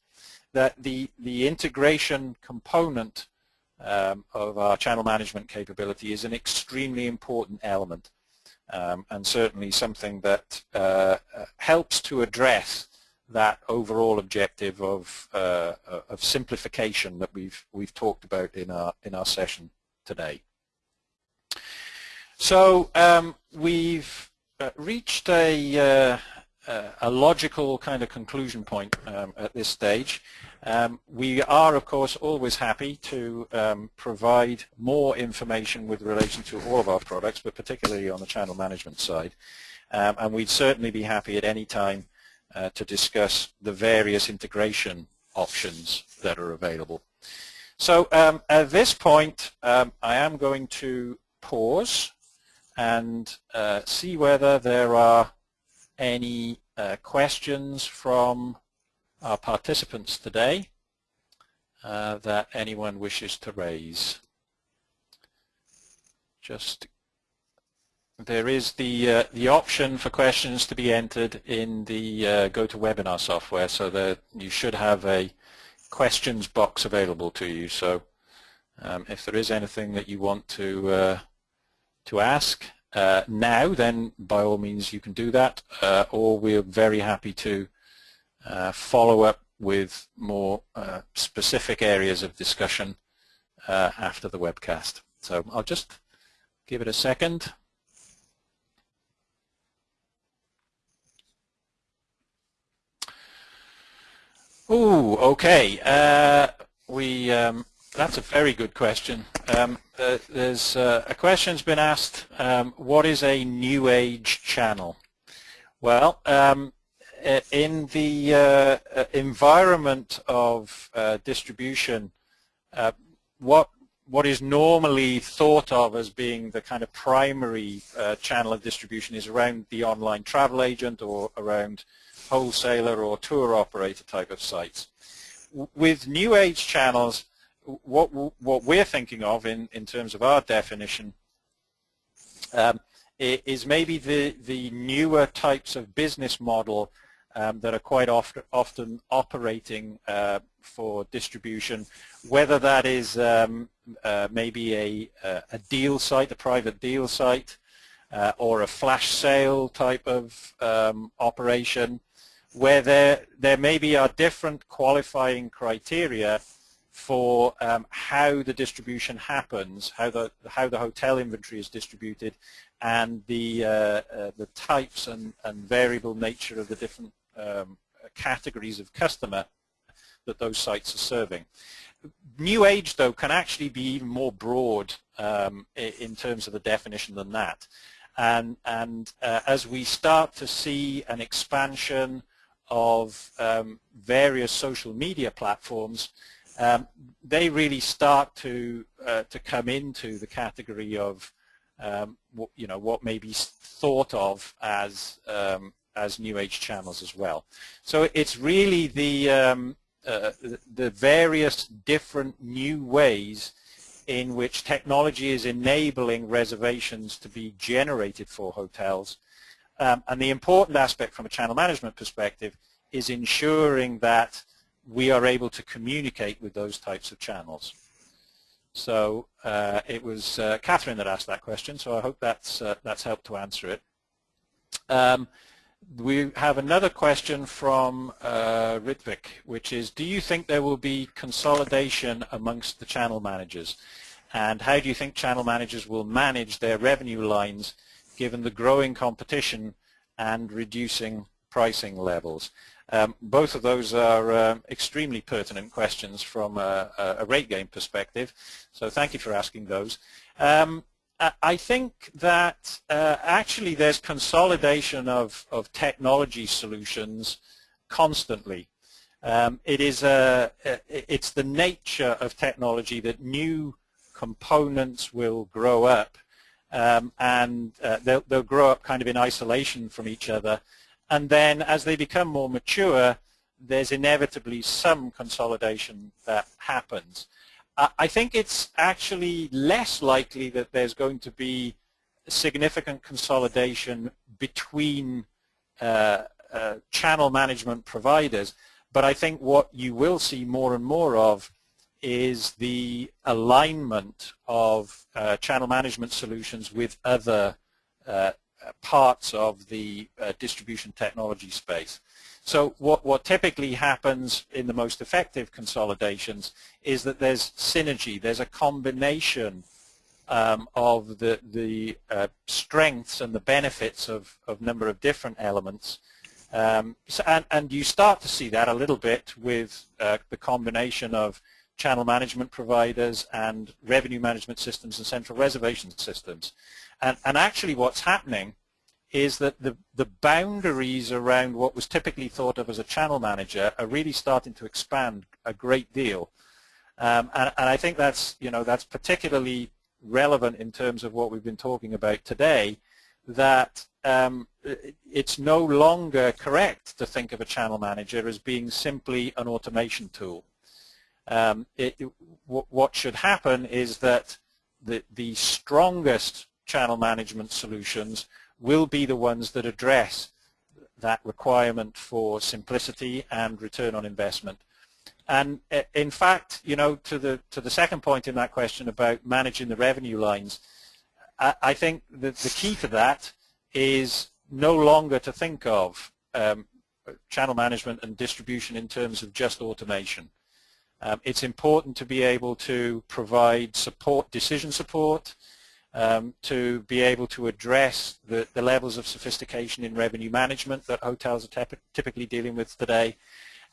that the, the integration component um, of our channel management capability is an extremely important element um, and certainly something that uh, uh, helps to address that overall objective of, uh, of simplification that we've, we've talked about in our, in our session today. So um, we've reached a, uh, uh, a logical kind of conclusion point um, at this stage. Um, we are, of course, always happy to um, provide more information with relation to all of our products, but particularly on the channel management side. Um, and we'd certainly be happy at any time uh, to discuss the various integration options that are available. So um, at this point, um, I am going to pause and uh, see whether there are any uh, questions from our participants today uh, that anyone wishes to raise. Just there is the uh, the option for questions to be entered in the uh, GoToWebinar software, so that you should have a questions box available to you. So um, if there is anything that you want to uh, to ask, uh, now, then by all means you can do that, uh, or we're very happy to uh, follow up with more uh, specific areas of discussion uh, after the webcast. So I'll just give it a second. Oh, okay. Uh, we um, that's a very good question. Um, uh, there's uh, a question's been asked, um, what is a new age channel? Well, um, in the uh, uh environment of uh, distribution, uh, what what is normally thought of as being the kind of primary channel of distribution is around the online travel agent or around wholesaler or tour operator type of sites. With new age channels, what what we're thinking of in in terms of our definition um, is maybe the the newer types of business model um, that are quite often often operating uh, for distribution, whether that is um, uh, maybe a a deal site, a private deal site, uh, or a flash sale type of um, operation, where there there maybe are different qualifying criteria for um, how the distribution happens, how the how the hotel inventory is distributed, and the uh, uh, the types and, and variable nature of the different um, categories of customer that those sites are serving. New Age, though, can actually be even more broad um, in terms of the definition than that. And, and uh, as we start to see an expansion of um, various social media platforms, um, they really start to uh, to come into the category of um, what, you know what may be thought of as um, as new age channels as well. So it's really the um, uh, the various different new ways in which technology is enabling reservations to be generated for hotels. Um, and the important aspect from a channel management perspective is ensuring that we are able to communicate with those types of channels. So uh, it was uh, Catherine that asked that question, so I hope that's, uh, that's helped to answer it. Um, we have another question from uh, Ritvik, which is, do you think there will be consolidation amongst the channel managers? And how do you think channel managers will manage their revenue lines given the growing competition and reducing pricing levels? Um, both of those are uh, extremely pertinent questions from a, a, game perspective, so thank you for asking those. Um, I think that uh, actually there's consolidation of, of technology solutions constantly. Um, it is a, it's the nature of technology that new components will grow up um, and uh, they'll, they'll grow up kind of in isolation from each other. And then as they become more mature, there's inevitably some consolidation that happens. I think it's actually less likely that there's going to be significant consolidation between uh, uh, channel management providers, but I think what you will see more and more of is the alignment of uh, channel management solutions with other uh, parts of the uh, distribution technology space. So what, what typically happens in the most effective consolidations is that there's synergy, there's a combination um, of the, the uh, strengths and the benefits of a number of different elements. Um, so, and, and, you start to see that a little bit with uh, the combination of channel management providers and revenue management systems and central reservation systems. And, and actually what's happening is that the, the boundaries around what was typically thought of as a channel manager are really starting to expand a great deal. Um, and, and, I think that's, you know, that's particularly relevant in terms of what we've been talking about today, that um, it's no longer correct to think of a channel manager as being simply an automation tool. Um, it, it, what should happen is that the, the strongest channel management solutions will be the ones that address that requirement for simplicity and return on investment. And uh, in fact, you know, to the to the second point in that question about managing the revenue lines, I, I think that the key to that is no longer to think of um, channel management and distribution in terms of just automation. Um, it's important to be able to provide support, decision support, um, to be able to address the, the, levels of sophistication in revenue management that hotels are typically dealing with today,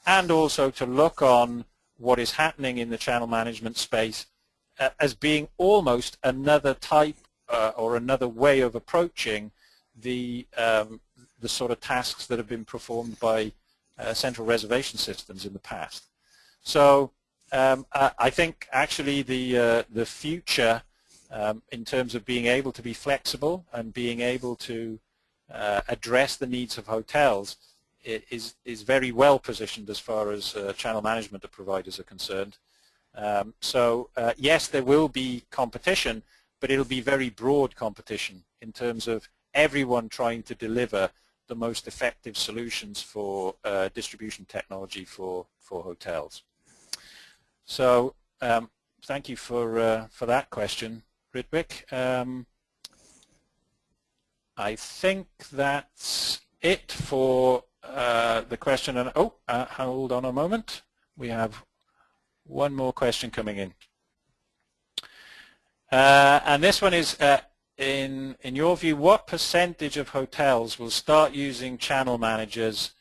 and also to look on what is happening in the channel management space uh, as being almost another type uh, or another way of approaching the, um, the sort of tasks that have been performed by uh, central reservation systems in the past. So um, I think actually the, uh, the future um, in terms of being able to be flexible and being able to uh, address the needs of hotels is, is very well positioned as far as uh, channel management of providers are concerned. Um, so uh, yes, there will be competition, but it'll be very broad competition in terms of everyone trying to deliver the most effective solutions for uh, distribution technology for, for hotels. So um, thank you for, uh, for that question. Ritvik. Um, I think that's it for uh, the question. And oh, uh, hold on a moment. We have one more question coming in. Uh, and this one is, uh, in, in your view, what percentage of hotels will start using channel managers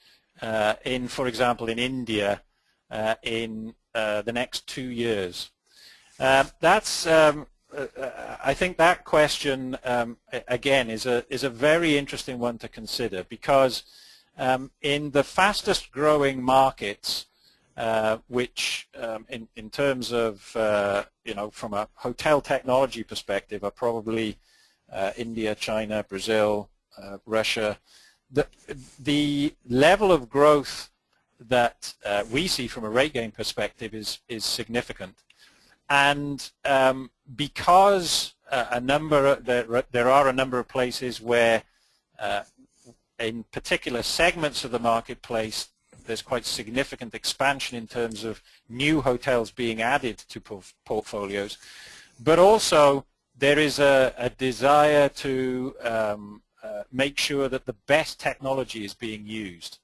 uh, in, for example, in India uh, in the next two years? that's um, I think that question um, again is a is a very interesting one to consider because um, in the fastest growing markets, uh, which um, in in terms of uh, you know from a hotel technology perspective are probably uh, India, China, Brazil, uh, Russia, the the level of growth that uh, we see from a RateGain perspective is is significant. And um, because uh, a number there, there are a number of places where uh, in particular segments of the marketplace there's quite significant expansion in terms of new hotels being added to portfolios, but also there is a, a desire to um, uh, make sure that the best technology is being used.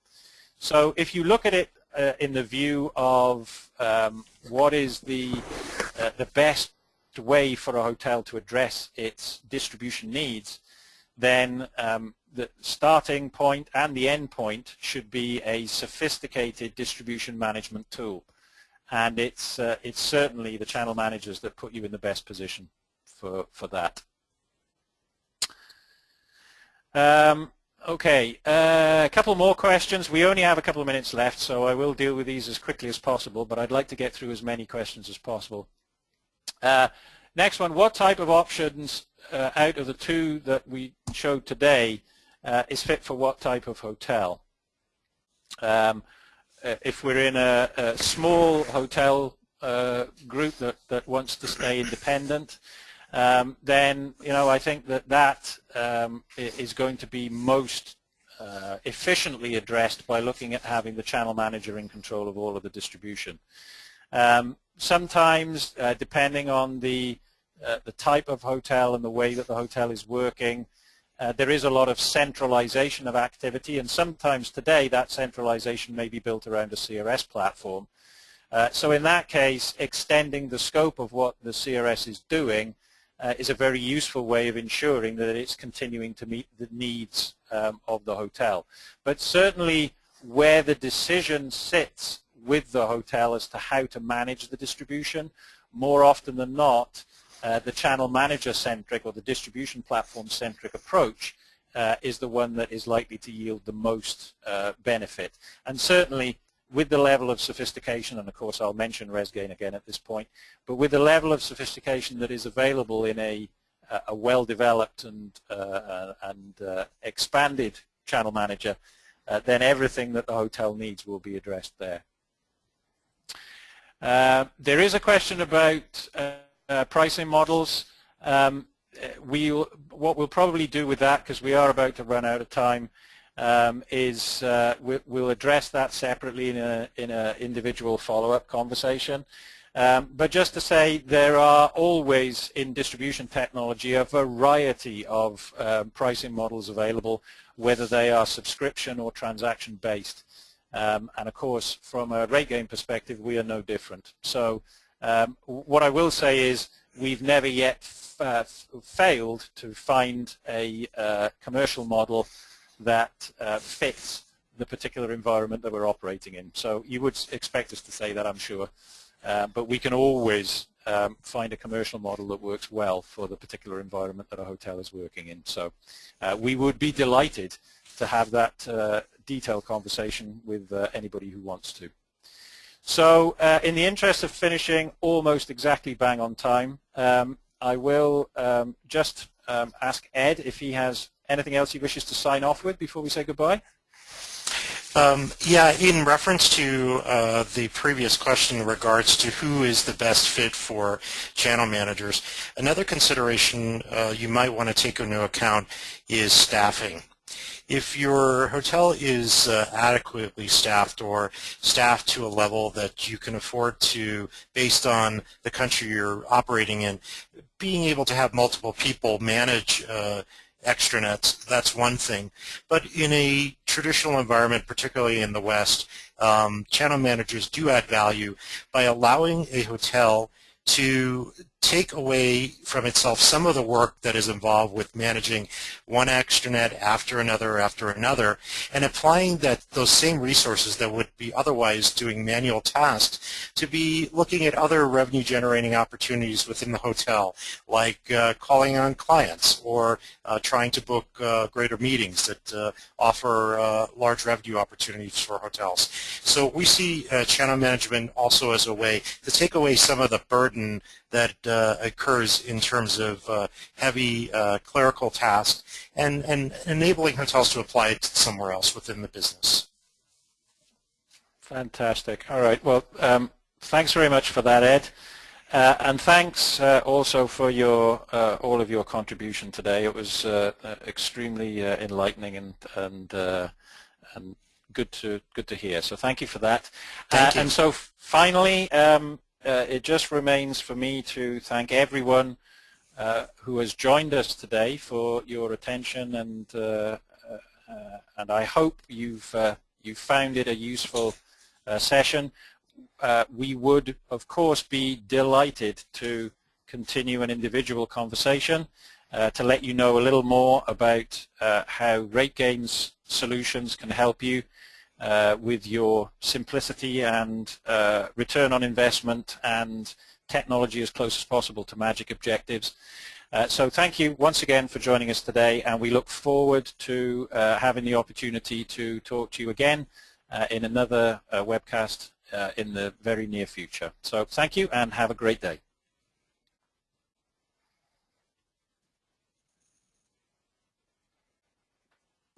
So if you look at it uh, in the view of um, what is the, the best way for a hotel to address its distribution needs, then um, the starting point and the end point should be a sophisticated distribution management tool. And it's, uh, it's certainly the channel managers that put you in the best position for, for that. Um, okay, uh, a couple more questions. We only have a couple of minutes left, so I will deal with these as quickly as possible, but I'd like to get through as many questions as possible. Uh, next one, what type of options uh, out of the two that we showed today uh, is fit for what type of hotel? Um, uh, if we're in a, a small hotel uh, group that, that wants to stay independent, um, then you know I think that that um, is going to be most uh, efficiently addressed by looking at having the channel manager in control of all of the distribution. Um, sometimes, uh, depending on the uh, the type of hotel and the way that the hotel is working, uh, there is a lot of centralization of activity, and sometimes today that centralization may be built around a CRS platform. Uh, so in that case, extending the scope of what the CRS is doing uh, is a very useful way of ensuring that it's continuing to meet the needs um, of the hotel. But certainly where the decision sits with the hotel as to how to manage the distribution, more often than not, uh, the channel manager-centric or the distribution platform-centric approach uh, is the one that is likely to yield the most uh, benefit. And certainly with the level of sophistication, and of course I'll mention RezGain again at this point, but with the level of sophistication that is available in a, a well-developed and, uh, uh, and uh, expanded channel manager, then everything that the hotel needs will be addressed there. There is a question about uh, pricing models. Um, we what we'll probably do with that because we are about to run out of time um, is uh, we, will address that separately in in a individual follow-up conversation. Um, but just to say, there are always in distribution technology a variety of um, pricing models available, whether they are subscription or transaction based. Um, and of course, from a RateGain perspective, we are no different. So um, what I will say is we've never yet uh, failed to find a uh, commercial model that uh, fits the particular environment that we're operating in. So you would expect us to say that, I'm sure. Uh, but we can always um, find a commercial model that works well for the particular environment that a hotel is working in. So uh, we would be delighted to have that uh, detailed conversation with anybody who wants to. So uh, in the interest of finishing almost exactly bang on time, um, I will um, just um, ask Ed if he has anything else he wishes to sign off with before we say goodbye. Um, yeah, in reference to uh, the previous question in regards to who is the best fit for channel managers, another consideration uh, you might want to take into account is staffing if your hotel is uh, adequately staffed or staffed to a level that you can afford to, based on the country you're operating in, being able to have multiple people manage uh, extranets, that's one thing. But in a traditional environment, particularly in the West, um, channel managers do add value by allowing a hotel to take away from itself some of the work that is involved with managing one extranet after another after another and applying that those same resources that would be otherwise doing manual tasks to be looking at other revenue generating opportunities within the hotel like uh, calling on clients or uh, trying to book uh, greater meetings that uh, offer uh, large revenue opportunities for hotels. So we see uh, channel management also as a way to take away some of the burden that uh, occurs in terms of uh, heavy uh, clerical tasks and, and enabling hotels to apply it somewhere else within the business. Fantastic. All right. Well, um, thanks very much for that, Ed. Uh, and thanks uh, also for your uh, all of your contribution today. It was extremely uh, enlightening and and and good to good to hear. So thank you for that. Thank you. And so finally, um, it just remains for me to thank everyone who has joined us today for your attention and and I hope you've you found it a useful session. Uh, we would, of course, be delighted to continue an individual conversation uh, to let you know a little more about uh, how RateGain's solutions can help you uh, with your simplicity and uh, return on investment and technology as close as possible to magic objectives. Uh, so thank you once again for joining us today and we look forward to having the opportunity to talk to you again in another webcast uh, in the very near future. So thank you and have a great day.